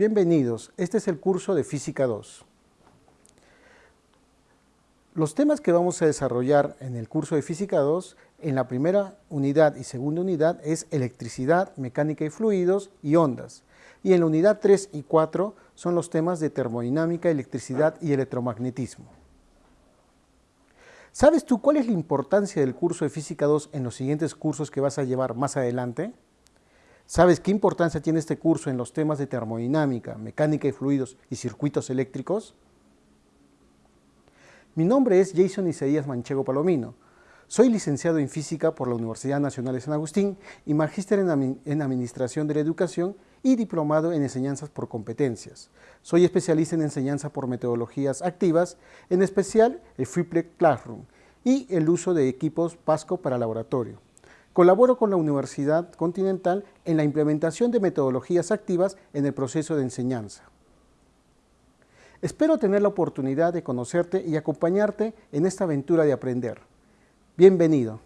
Bienvenidos, este es el curso de Física 2. Los temas que vamos a desarrollar en el curso de Física 2, en la primera unidad y segunda unidad, es electricidad, mecánica y fluidos y ondas. Y en la unidad 3 y 4 son los temas de termodinámica, electricidad y electromagnetismo. ¿Sabes tú cuál es la importancia del curso de Física 2 en los siguientes cursos que vas a llevar más adelante? ¿Sabes qué importancia tiene este curso en los temas de termodinámica, mecánica y fluidos y circuitos eléctricos? Mi nombre es Jason Isaías Manchego Palomino. Soy licenciado en Física por la Universidad Nacional de San Agustín y magíster en, Administración de la Educación y diplomado en Enseñanzas por Competencias. Soy especialista en enseñanza por metodologías activas, en especial el Freeplex Classroom y el uso de equipos PASCO para laboratorio. Colaboro con la Universidad Continental en la implementación de metodologías activas en el proceso de enseñanza. Espero tener la oportunidad de conocerte y acompañarte en esta aventura de aprender. Bienvenido.